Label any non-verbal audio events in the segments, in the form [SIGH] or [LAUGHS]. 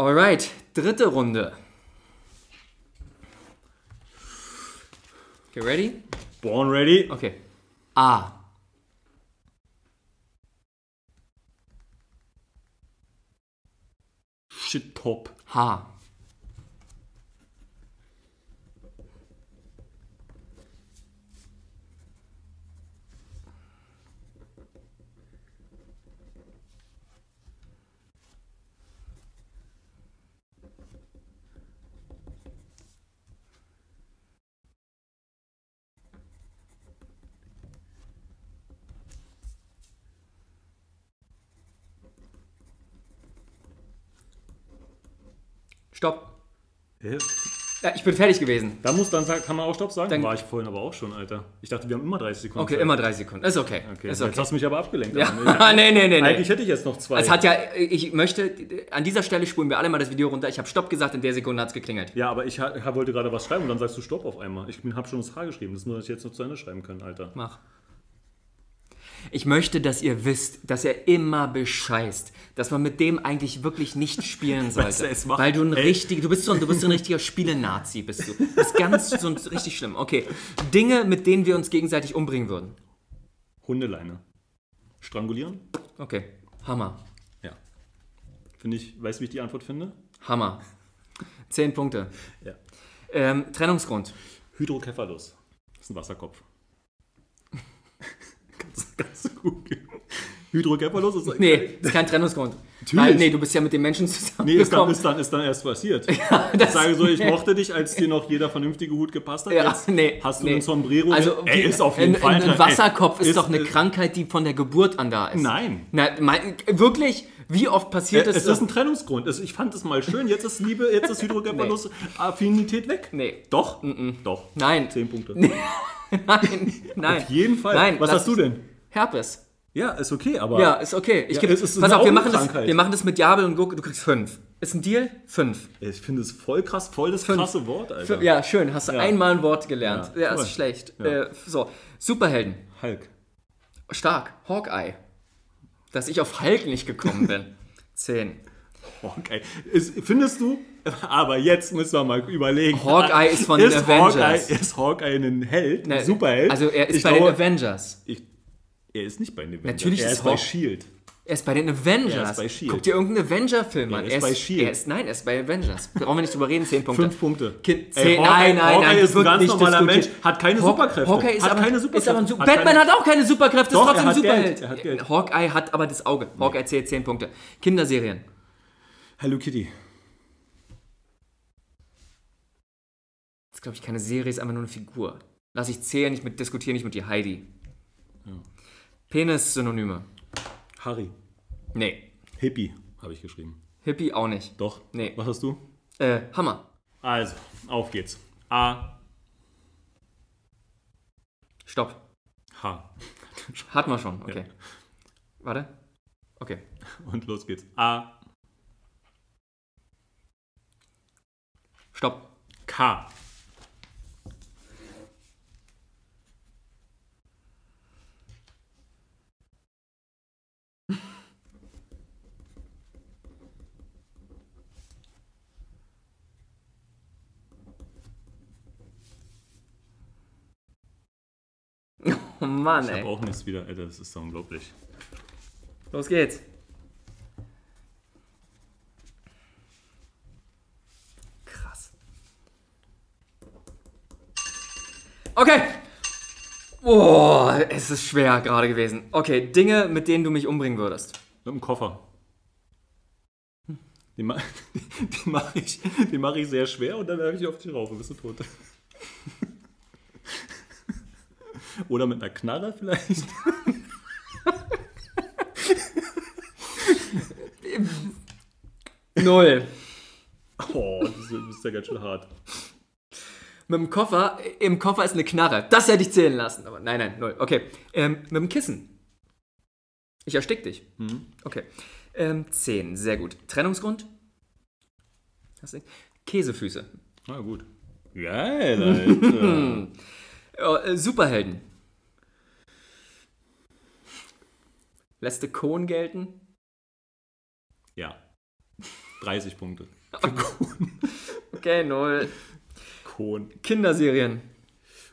Alright, dritte Runde. Okay, ready? Born ready. Okay. A. Shit top. H. Stopp. Hä? Ja, ich bin fertig gewesen. Da muss dann kann man auch Stopp sagen? Dann- War ich vorhin aber auch schon, Alter. Ich dachte, wir haben immer 30 Sekunden. Okay, Zeit. immer drei Sekunden. Ist okay. Okay, Ist jetzt okay. hast du mich aber abgelenkt. Ja. Aber [LAUGHS] nee, nee, nee, nee. Eigentlich hätte ich jetzt noch zwei. Es hat ja, ich möchte, an dieser Stelle spulen wir alle mal das Video runter. Ich habe Stopp gesagt, in der Sekunde hat es geklingelt. ja, aber ich wollte gerade was schreiben und dann sagst du Stopp auf einmal. Ich habe schon das H geschrieben. Das muss ich jetzt noch zu Ende schreiben können, Alter. Mach. Ich möchte, dass ihr wisst, dass er immer bescheißt, dass man mit dem eigentlich wirklich nicht [LAUGHS] spielen sollte. weil du ein richtig, du bist so ein, du bist so ein richtiger [LAUGHS] Spielenazi, bist du. Du bist ganz so ein, richtig schlimm. Okay, Dinge, mit denen wir uns gegenseitig umbringen würden. Hundeleine. Strangulieren? Okay, Hammer, Ja. Finde ich, weißt du, wie ich die Antwort finde? Hammer. Zehn Punkte. Ja. Ähm, Trennungsgrund. Hydrocephalus. Das ist ein Wasserkopf. Ganz, ganz gut. Hydrocephalus ist Nee, ist kein Trennungsgrund. Natürlich. Weil, nee, du bist ja mit den Menschen Nee, ist dann, ist, dann, ist dann erst passiert. [LAUGHS] das- ich sage so, ich [LAUGHS] mochte dich, als dir noch jeder vernünftige Hut gepasst hat. Ja, Jetzt nee, hast du nee. einen Sombrero. Also, Ey, ist auf jeden ein, Fall. ein, ein Wasserkopf ist, Ey, doch eine äh, Krankheit, die von der Geburt an da ist. Nein. Na, mein, wirklich? Wie oft passiert Äh, es? es ist ein Trennungsgrund. Ich fand es mal schön. Jetzt ist Liebe, jetzt ist Hydrocephalus [LAUGHS] Affinität weg. nee. Doch? Doch. Nein. Zehn Punkte. Nein, nein. Auf jeden Fall. Nein, Was hast du denn? Herpes. Ja, ist okay, aber. Ja, ist okay. Ich Ja, geb, es ist pass auf, wir machen, das, wir machen das mit Jabel und Gurke. Du kriegst fünf. Ist ein Deal? Fünf. Ich finde es voll krass, voll das krasse Wort, Alter. Fünf. Ja, schön. Hast du Ja. einmal ein Wort gelernt. Ja, Ja, ist schlecht. Äh, so, Superhelden. Hulk. Stark. Hawkeye. Dass ich auf Hulk nicht gekommen bin. [LAUGHS] Zehn. Hawkeye. Ist, findest du? Aber jetzt müssen wir mal überlegen. Hawkeye ist von den Avengers. Hawkeye, ist Hawkeye ein Held? Ne, Ein Superheld? Also er ist Ich bei den glaube, Avengers. Ich, er ist nicht bei den Avengers. Natürlich er ist ist bei S.H.I.E.L.D. Er ist bei den Avengers. Er ist bei S.H.I.E.L.D. Guck dir irgendeinen Avenger-Film an. ist bei S.H.I.E.L.D. Er ist, nein, er ist bei Avengers. Brauchen wir nicht drüber reden, zehn Punkte. Fünf Punkte. Kind, Ey, Hawkeye- nein, nein, Hawkeye nein. ist das ein ganz nicht normaler. Mensch, hat keine Haw- Superkräfte. Hawkeye ist Hat aber, keine ist Superkräfte. aber ein Super Hat Batman keine- hat auch keine Superkräfte, Doch, ist trotzdem er ein hat Geld, Superheld. er hat Geld. Hawkeye hat aber das Auge. Hawkeye zählt zehn Punkte. Kinderserien. Hello Kitty. Das ist, glaube ich, keine Serie, ist einfach nur eine Figur. Lass ich zählen, ich mit, diskutiere nicht mit dir, Heidi. Penis-Synonyme. Harry. Nee. Hippie, habe ich geschrieben. Hippie auch nicht. Doch. Nee. Was hast du? Äh, Hammer. Also, auf geht's. A, Stopp. H. Hatten wir schon, okay. Warte. Okay. Und los geht's. A, Stopp. K. Oh Mann, Ich ey. auch nichts wieder. Alter, das ist so unglaublich. Los geht's. Krass. Okay. Oh, es ist schwer gerade gewesen. Okay, Dinge, mit denen du mich umbringen würdest. Mit dem Koffer. Die, ma [LAUGHS] die mache ich, die mach ich sehr schwer und dann werfe ich auf dich rauf und bist du tot. Oder mit einer Knarre vielleicht. Null. Oh, das ist, das ist ja ganz schön hart. Mit dem Koffer, im Koffer ist eine Knarre. Das hätte ich zählen lassen. Aber nein, nein, null. Okay. Ähm, mit dem Kissen. Ich erstick dich. Okay. Ähm, zehn, sehr gut. Trennungsgrund? Hast du? Käsefüße. Na gut. Geil, Alter. [LAUGHS] Oh, äh, Superhelden. Lässt du Kohn gelten? ja. 30 Punkte. [LAUGHS] Okay, null. Kohn. Kinderserien.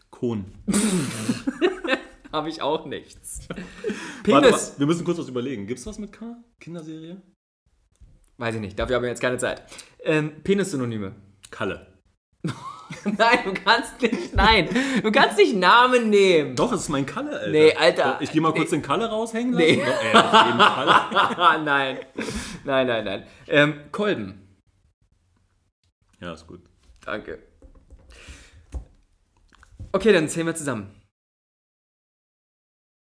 Kohn. [LAUGHS] Habe ich auch nichts. Penis. warte, wir müssen kurz was überlegen. Gibt's was mit K? Kinderserie? Weiß ich nicht, dafür haben wir jetzt keine Zeit. Ähm, Penis-Synonyme. Kalle. [LAUGHS] Nein, du kannst nicht, nein. Du kannst nicht Namen nehmen. Doch, es ist mein Kalle, Alter. Nee, Alter. Ich gehe mal kurz Nee. den Kalle raushängen lassen. Nee. Doch, ey, auf jeden Fall. [LAUGHS] Nein. Nein, nein, nein. Ähm, Kolben. Ja, ist gut. Danke. Okay, dann zählen wir zusammen.